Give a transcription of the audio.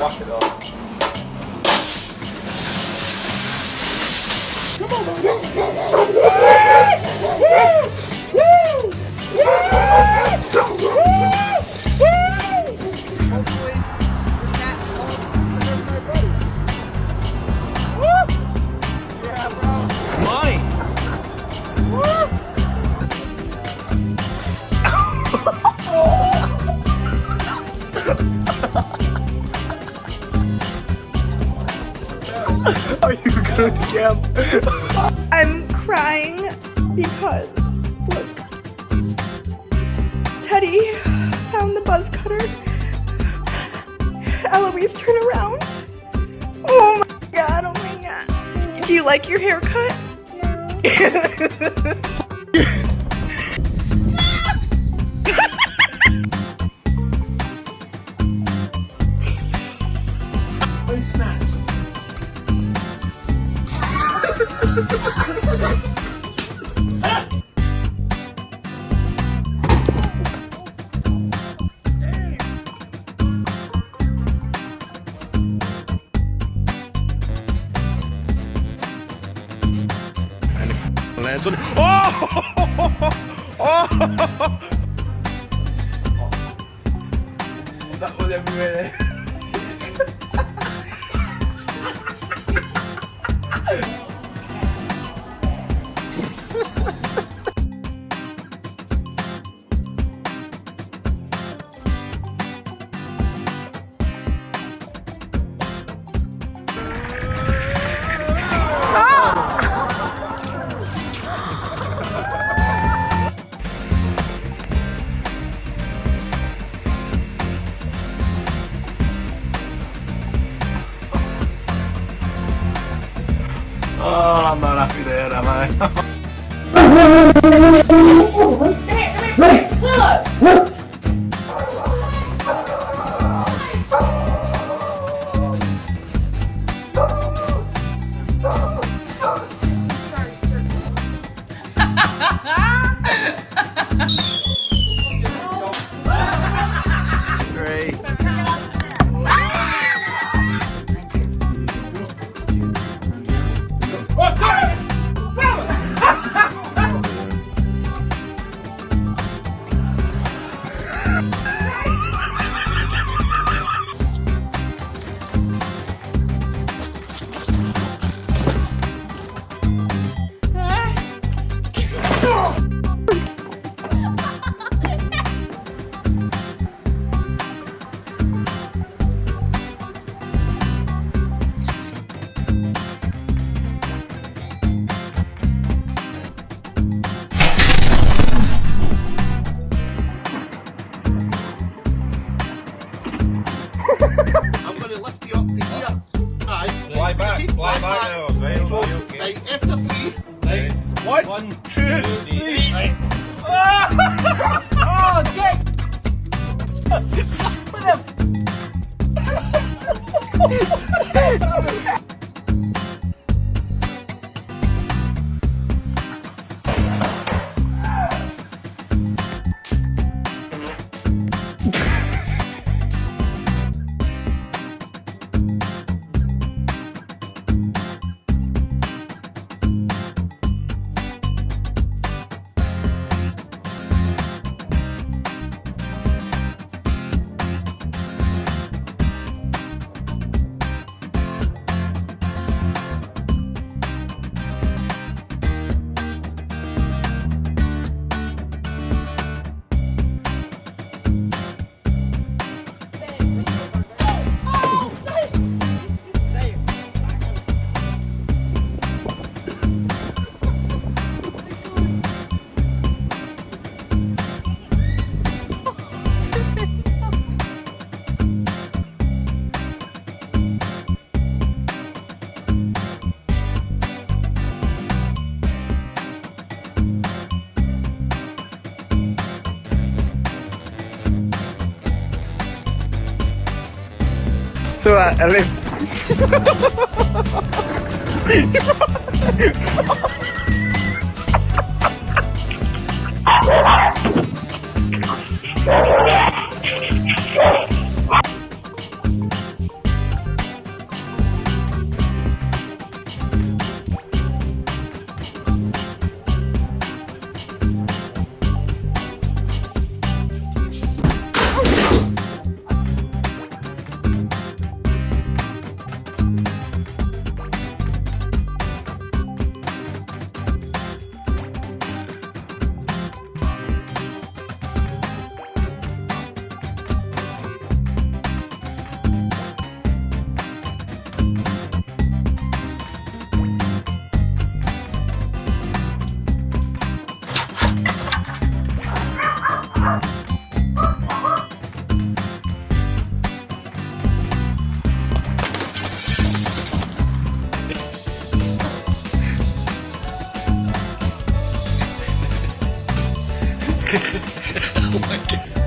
Wash it off. Hopefully, Are you good, Cam? I'm crying because look, Teddy found the buzz cutter. Eloise, turn around. Oh my god! Oh my god! Do you like your haircut? lands on Oh! Oh! That Oh, I'm not happy there, am I? Great. One, two, three. Oh, get! So I, I left. おまけ。